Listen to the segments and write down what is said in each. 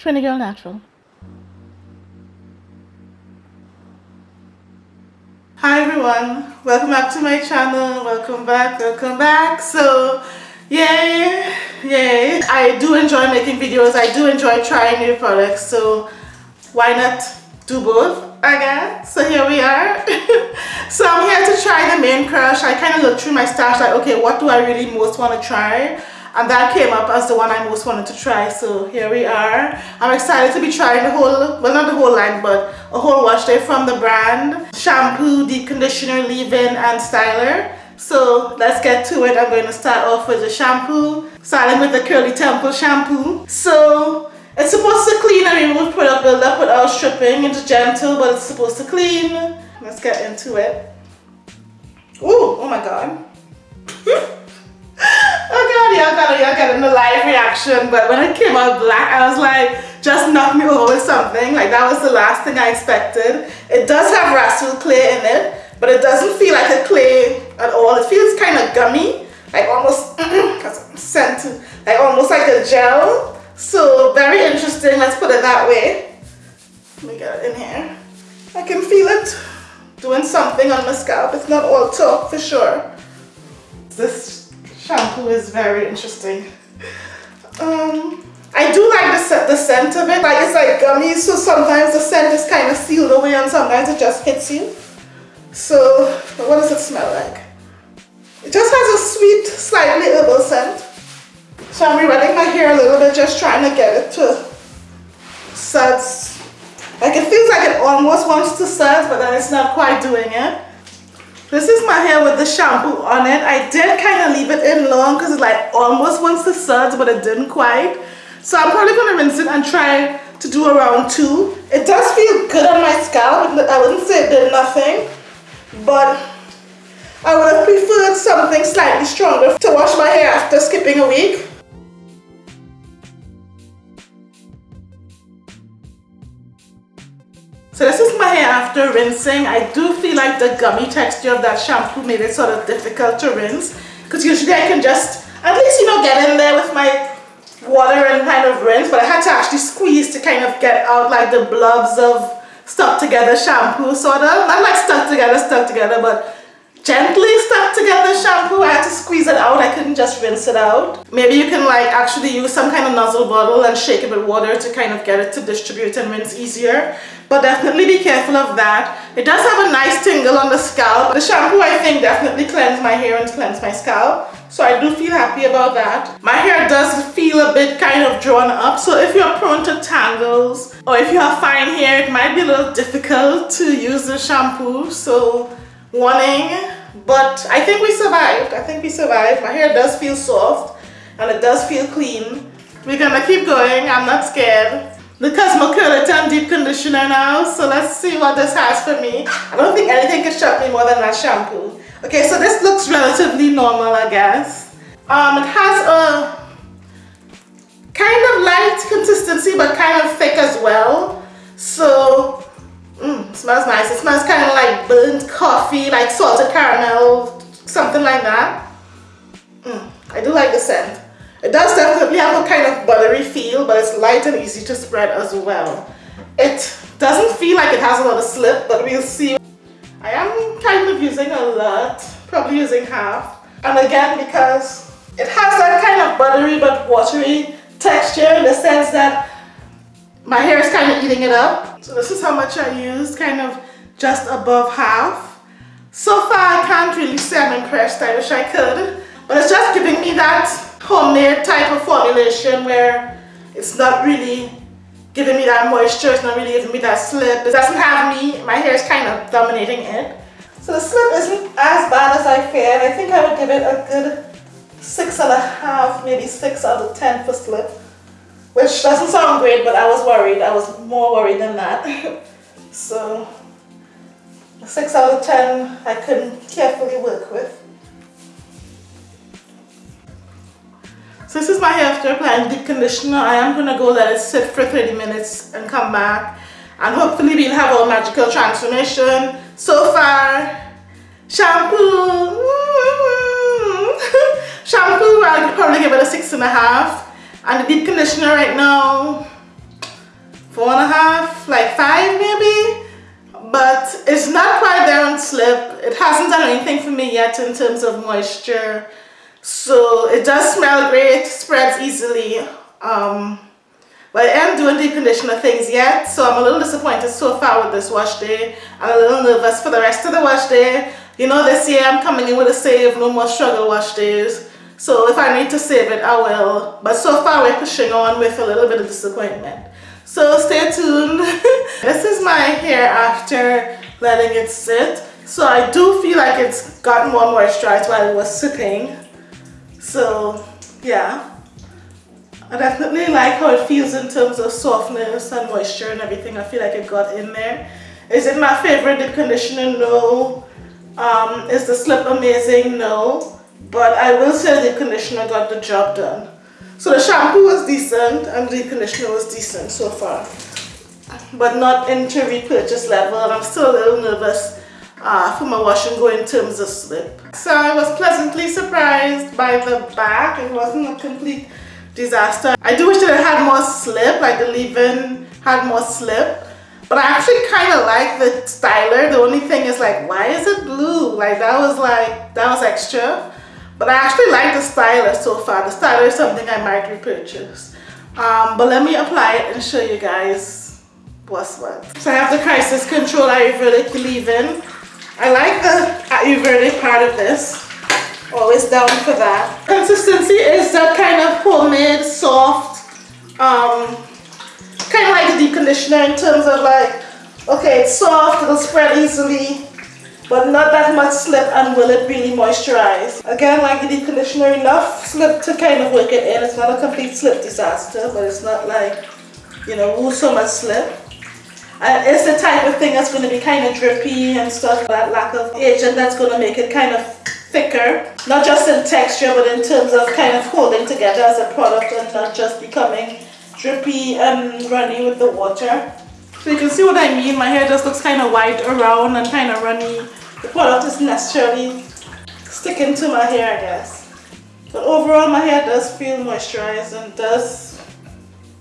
Trini Girl Natural. Hi everyone, welcome back to my channel, welcome back, welcome back. So, yay, yay. I do enjoy making videos, I do enjoy trying new products, so why not do both again? So here we are. so I'm here to try the Mane Crush. I kind of looked through my stash like, okay, what do I really most want to try? And that came up as the one I most wanted to try so here we are. I'm excited to be trying the whole well not the whole line but a whole wash day from the brand. Shampoo deep conditioner leave-in and styler. So let's get to it. I'm going to start off with the shampoo starting with the curly temple shampoo. So it's supposed to clean and remove product buildup without stripping. It's gentle but it's supposed to clean. Let's get into it. Ooh, oh my god in the live reaction, but when it came out black, I was like, just knock me over with something. Like that was the last thing I expected. It does have Rhassoul clay in it, but it doesn't feel like a clay at all. It feels kind of gummy, like almost scent, like almost like a gel. So very interesting. Let's put it that way. Let me get it in here. I can feel it doing something on my scalp. It's not all talk for sure. This shampoo is very interesting. Um, I do like the, the scent of it. Like it's like gummy, so sometimes the scent is kind of sealed away and sometimes it just hits you. So, what does it smell like? It just has a sweet, slightly herbal scent. So I'm rewetting my hair a little bit, just trying to get it to suds. Like it feels like it almost wants to suds, but then it's not quite doing it. This is my hair with the shampoo on it. I did kind of leave it in long because it like almost wants to suds, but it didn't quite. So I'm probably going to rinse it and try to do around two. It does feel good on my scalp. I wouldn't say it did nothing, but I would have preferred something slightly stronger to wash my hair after skipping a week. So this is my hair after rinsing. I do feel like the gummy texture of that shampoo made it sort of difficult to rinse because usually I can just at least you know get in there with my water and kind of rinse but I had to actually squeeze to kind of get out like the blobs of stuck together shampoo sort of not like stuck together stuck together but gently together shampoo. I had to squeeze it out. I couldn't just rinse it out. Maybe you can like actually use some kind of nozzle bottle and shake it with water to kind of get it to distribute and rinse easier. But definitely be careful of that. It does have a nice tingle on the scalp. The shampoo I think definitely cleansed my hair and cleansed my scalp. So I do feel happy about that. My hair does feel a bit kind of drawn up. So if you're prone to tangles or if you have fine hair, it might be a little difficult to use the shampoo. So warning but I think we survived. I think we survived. My hair does feel soft and it does feel clean. We're gonna keep going. I'm not scared. The Cosmopolitan deep conditioner now so let's see what this has for me. I don't think anything can shock me more than that shampoo. Okay so this looks relatively normal I guess. Um, it has a kind of light consistency but kind of thick as well. So Mm, smells nice. It smells kind of like burnt coffee, like salted caramel, something like that. Mm, I do like the scent. It does definitely have a kind of buttery feel, but it's light and easy to spread as well. It doesn't feel like it has a lot of slip, but we'll see. I am kind of using a lot, probably using half. And again, because it has that kind of buttery but watery texture in the sense that my hair is kind of eating it up. So this is how much I used, kind of just above half. So far, I can't really say I'm impressed. I wish I could. But it's just giving me that homemade type of formulation where it's not really giving me that moisture. It's not really giving me that slip. It doesn't have me. My hair is kind of dominating it. So the slip isn't as bad as I feared. I think I would give it a good six and a half, maybe six out of ten for slip. Which doesn't sound great, but I was worried. I was more worried than that. so, 6 out of 10 I couldn't carefully work with. So this is my hair after applying deep conditioner. I am going to go let it sit for 30 minutes and come back. And hopefully we'll have our magical transformation. So far, shampoo. shampoo, I'll probably give it a six and a half. And the deep conditioner right now, four and a half, like five maybe. But it's not quite there on slip. It hasn't done anything for me yet in terms of moisture. So it does smell great, spreads easily. Um, but I am doing deep conditioner things yet, so I'm a little disappointed so far with this wash day. I'm a little nervous for the rest of the wash day. You know, this year I'm coming in with a save, no more struggle wash days. So if I need to save it, I will. But so far we're pushing on with a little bit of disappointment. So stay tuned. this is my hair after letting it sit. So I do feel like it's gotten more moisturized while it was sitting. So yeah. I definitely like how it feels in terms of softness and moisture and everything. I feel like it got in there. Is it my favorite deep conditioner? No. Um, is the slip amazing? No. But I will say the conditioner got the job done. So the shampoo was decent and the conditioner was decent so far. But not into repurchase level and I'm still a little nervous uh, for my wash and go in terms of slip. So I was pleasantly surprised by the back. It wasn't a complete disaster. I do wish that it had more slip, like the leave-in had more slip. But I actually kind of like the styler. The only thing is like, why is it blue? Like that was like, that was extra. But I actually like the stylus so far. The stylus is something I might repurchase. Um, but let me apply it and show you guys what's what. So I have the crisis control Ayurvedic leave-in. I like the Ayurvedic part of this always down for that. Consistency is that kind of homemade, soft, um, kind of like a deep conditioner in terms of like, okay, it's soft, it'll spread easily, but not that much slip and will it really moisturize. Again, like the conditioner, enough slip to kind of work it in. It's not a complete slip disaster, but it's not like, you know, so much slip. It's the type of thing that's going to be kind of drippy and stuff. That lack of agent that's going to make it kind of thicker, not just in texture, but in terms of kind of holding together as a product and not just becoming drippy and runny with the water. So you can see what I mean, my hair just looks kind of white around and kind of runny. The product isn't necessarily sticking to my hair, I guess. But overall, my hair does feel moisturized and does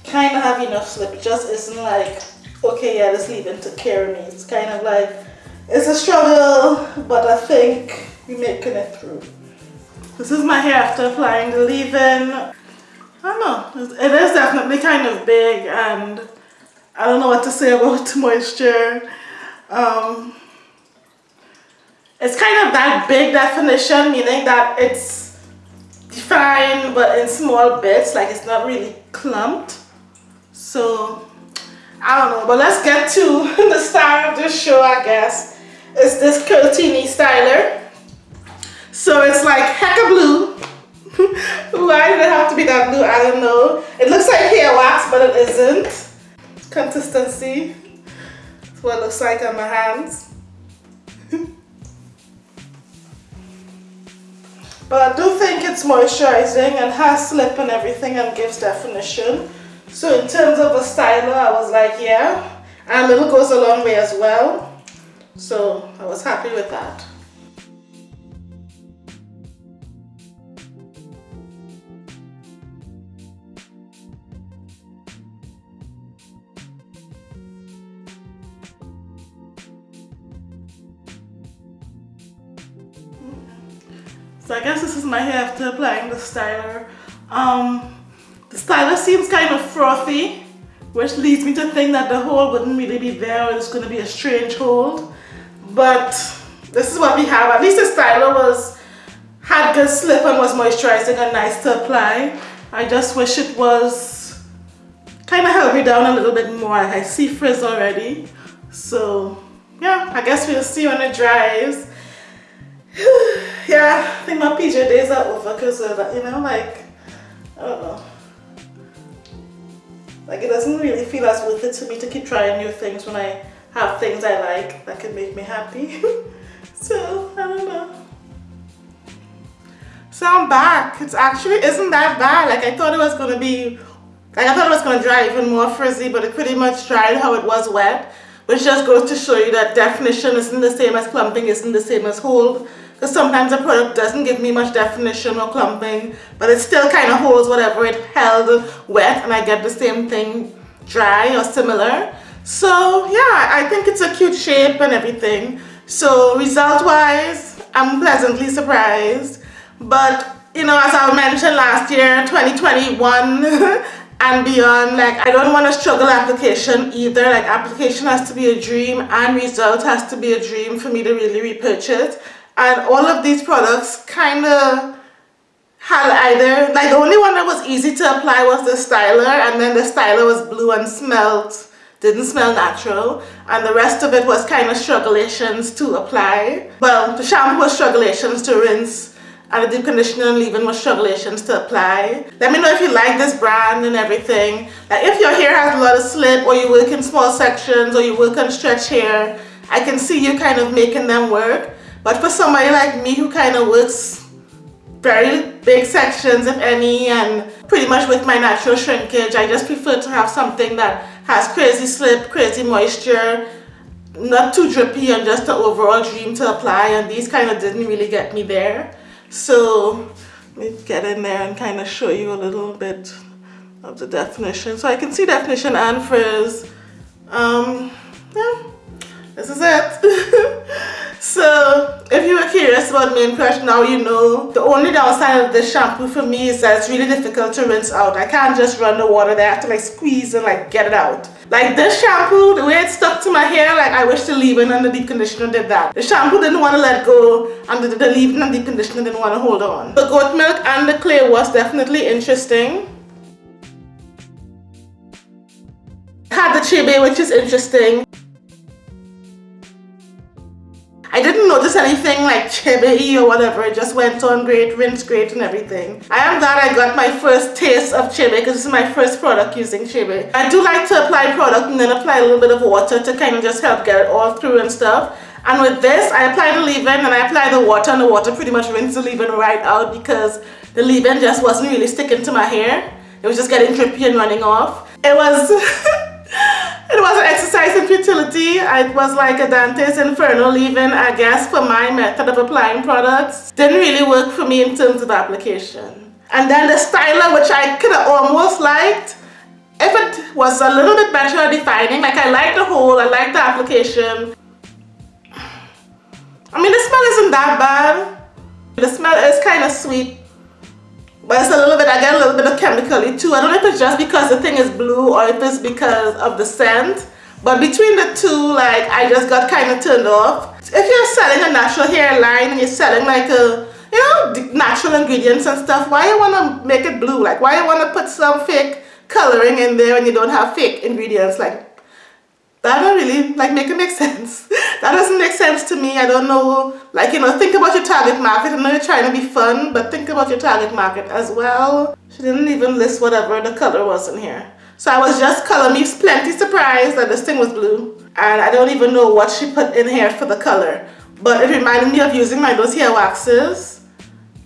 kind of have enough slip. It just isn't like, okay, yeah, this leave-in took care of me. It's kind of like, it's a struggle, but I think we're making it through. This is my hair after applying the leave-in. I don't know, it is definitely kind of big and I don't know what to say about moisture. Um, it's kind of that big definition, meaning that it's defined but in small bits, like it's not really clumped. So, I don't know, but let's get to the star of this show, I guess. It's this Curtini styler. So it's like hecka blue. Why did it have to be that blue? I don't know. It looks like hair wax, but it isn't. Consistency. That's what it looks like on my hands. but I do think it's moisturizing and has slip and everything and gives definition. So in terms of a styler, I was like, yeah. And a little goes a long way as well. So I was happy with that. My hair after applying the styler. Um, the styler seems kind of frothy, which leads me to think that the hold wouldn't really be there or it's going to be a strange hold. But this is what we have. At least the styler was had good slip and was moisturizing and nice to apply. I just wish it was kind of held me down a little bit more. I see frizz already. So yeah, I guess we'll see when it dries. yeah, I think my PJ days are over because of that, you know, like, I don't know. Like, it doesn't really feel as worth it to me to keep trying new things when I have things I like that can make me happy. so, I don't know. So I'm back. It actually isn't that bad. Like, I thought it was going to be, like, I thought it was going to dry even more frizzy, but it pretty much dried how it was wet. Which just goes to show you that definition isn't the same as clumping, isn't the same as hold. Because sometimes a product doesn't give me much definition or clumping, but it still kind of holds whatever it held wet and I get the same thing dry or similar. So yeah, I think it's a cute shape and everything. So result wise, I'm pleasantly surprised. But you know, as I mentioned last year, 2021 and beyond, like I don't want to struggle application either. Like application has to be a dream and result has to be a dream for me to really repurchase. And all of these products kind of had either, like the only one that was easy to apply was the styler and then the styler was blue and smelled didn't smell natural and the rest of it was kind of struggulations to apply well the shampoo was struggulations to rinse and the deep conditioner and leave-in struggulations to apply. Let me know if you like this brand and everything. Like if your hair has a lot of slip or you work in small sections or you work on stretch hair I can see you kind of making them work. But for somebody like me who kind of works very big sections if any and pretty much with my natural shrinkage I just prefer to have something that has crazy slip, crazy moisture, not too drippy and just an overall dream to apply. And these kind of didn't really get me there. So let me get in there and kind of show you a little bit of the definition. So I can see definition and frizz. Um, yeah, this is it. so if you were curious about Mane Crush, now you know. The only downside of this shampoo for me is that it's really difficult to rinse out. I can't just run the water there. I have to like squeeze and like get it out. Like this shampoo, the way it stuck to my hair, like I wish the leave-in and the deep conditioner did that. The shampoo didn't want to let go and the, the leave-in and deep conditioner didn't want to hold on. The goat milk and the clay was definitely interesting. Had the chebe which is interesting. I didn't notice anything like chebe or whatever. It just went on great, rinsed great and everything. I am glad I got my first taste of chebe because this is my first product using chebe. I do like to apply product and then apply a little bit of water to kind of just help get it all through and stuff. And with this, I apply the leave-in and I apply the water and the water pretty much rinse the leave-in right out because the leave-in just wasn't really sticking to my hair. It was just getting drippy and running off. It was... It was an exercise in futility. It was like a Dante's Inferno leave-in, I guess, for my method of applying products. Didn't really work for me in terms of application. And then the styler, which I could have almost liked, if it was a little bit better defining, like I like the whole, I like the application. I mean, the smell isn't that bad. The smell is kind of sweet but it's a little bit, I a little bit of chemically too. I don't know if it's just because the thing is blue or if it's because of the scent. But between the two, like, I just got kind of turned off. If you're selling a natural hairline and you're selling like a, you know, natural ingredients and stuff, why you want to make it blue? Like, why you want to put some fake coloring in there when you don't have fake ingredients? Like, that don't really like make it make sense. That doesn't make sense to me. I don't know like you know think about your target market. I know you're trying to be fun but think about your target market as well. She didn't even list whatever the color was in here. So I was just color me plenty surprised that this thing was blue and I don't even know what she put in here for the color. But it reminded me of using my those hair waxes.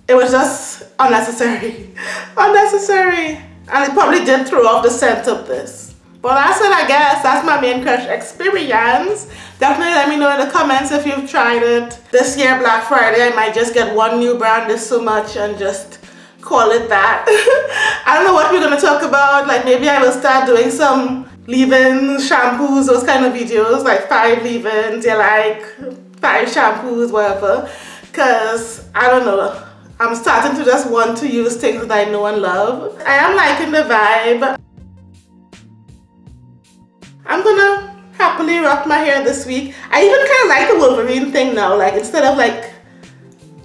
It was just unnecessary. Unnecessary. And it probably did throw off the scent of this but that's it I guess. That's my Mane Crush experience. Definitely let me know in the comments if you've tried it. This year Black Friday I might just get one new brand this so much and just call it that. I don't know what we're going to talk about. Like maybe I will start doing some leave-in shampoos, those kind of videos. Like five leave-ins, you like five shampoos, whatever. Because I don't know. I'm starting to just want to use things that I know and love. I am liking the vibe. I'm gonna happily rock my hair this week. I even kind of like the Wolverine thing now, like instead of like,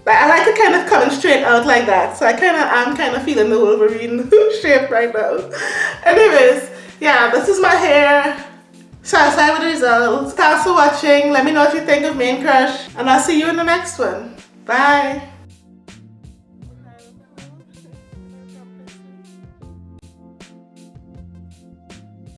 like I like it kind of coming straight out like that. So I kind of I'm kind of feeling the Wolverine shape right now. Anyways, yeah, this is my hair. Satisfied with the results. Thanks for watching. Let me know what you think of Mane Crush. And I'll see you in the next one. Bye.